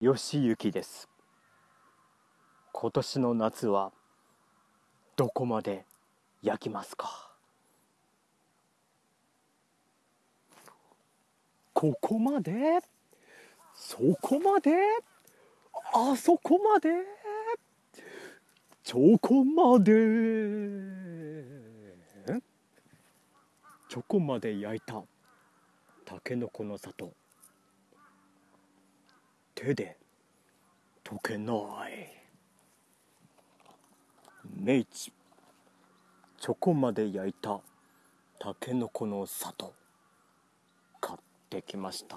よしゆきです。今年の夏はどこまで焼きますか？ここまで？そこまで？あそこまで？チョコまで？チョコまで焼いたたけのこの里。手で溶けない。明治チョコまで焼いたたけのこの里。買ってきました。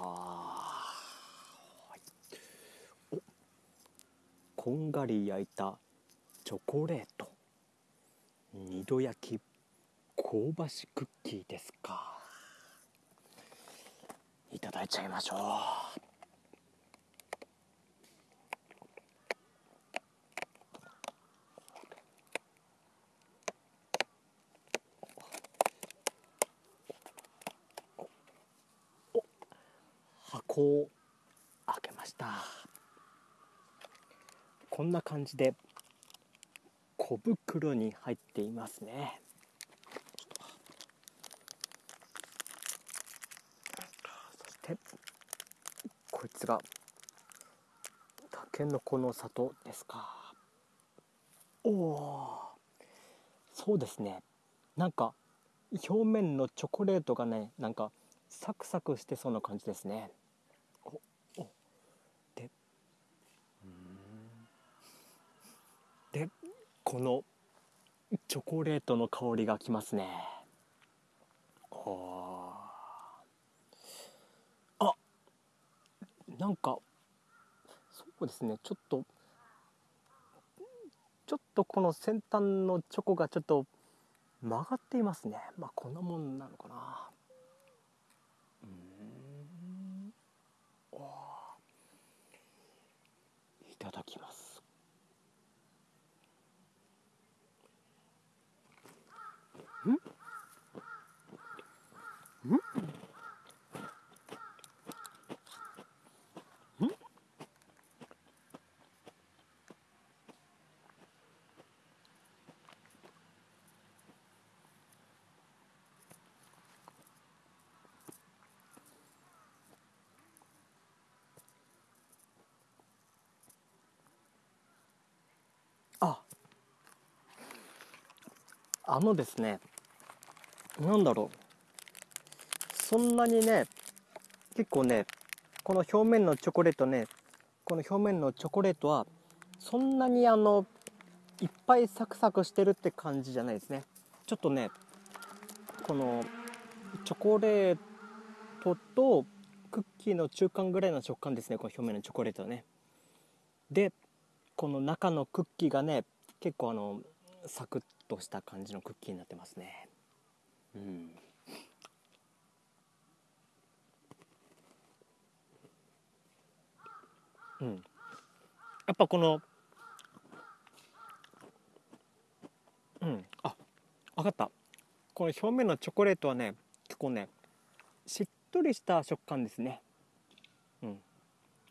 おこんがり焼いたチョコレート。二度焼き香ばしクッキーですか。いただいちゃいましょう。箱を開けました。こんな感じで小袋に入っていますね。そしてこいつがたけのこの里ですか。おおそうですね。なんか表面のチョコレートがねなんかサクサクしてそうな感じですねおおででこのチョコレートの香りがきますね。あなんかそうですね。ちょっとちょっとこの先端のチョコがちょっと曲がっていますね。まあこんなもんなのかな。うん。いただきます。あ。あのですねなんだろう。そんなにね結構ねこの表面のチョコレートねこの表面のチョコレートはそんなにあのいっぱいサクサクしてるって感じじゃないですね。ちょっとねこのチョコレートとクッキーの中間ぐらいの食感ですねこの表面のチョコレートはね。でこの中のクッキーがね結構あのサクッとした感じのクッキーになってますね。うん。うん。やっぱこのうん。あ分かった。この表面のチョコレートはね結構ねしっとりした食感ですね。うん。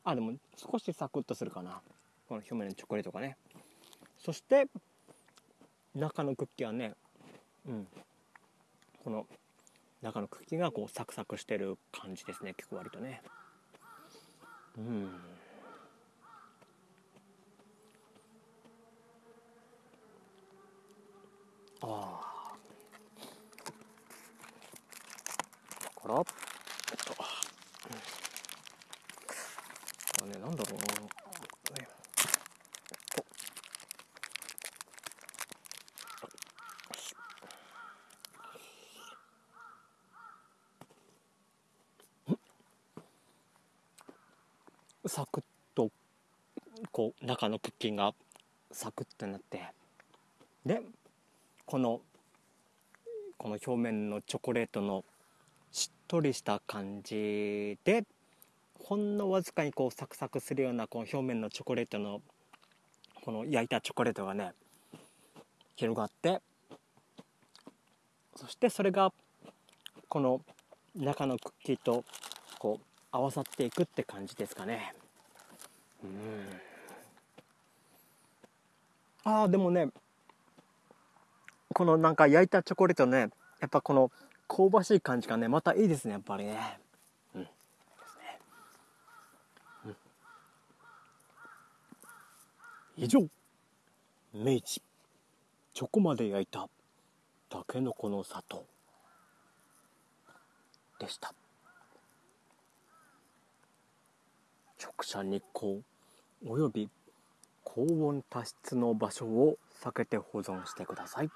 あでも少しサクッとするかな。この表面のチョコレートがね。そして中のクッキーはねうん。この中のクッキーがこうサクサクしてる感じですね結構割とね。うん。ああ。だからえっと。これねなんだろうねとサクッとこう中のクッキーがサクッとなってでこのこの表面のチョコレートのしっとりした感じでほんのわずかにこうサクサクするようなこの表面のチョコレートのこの焼いたチョコレートがね広がってそしてそれがこの中のクッキーとこう合わさっていくって感じですかね。うん。ああでもねこのなんか焼いたチョコレートねやっぱこの香ばしい感じがねまたいいですねやっぱりね。うん、うん、以上。明治。チョコまで焼いたたけのこの里でした。直射日光および高温多湿の場所を避けて保存してください。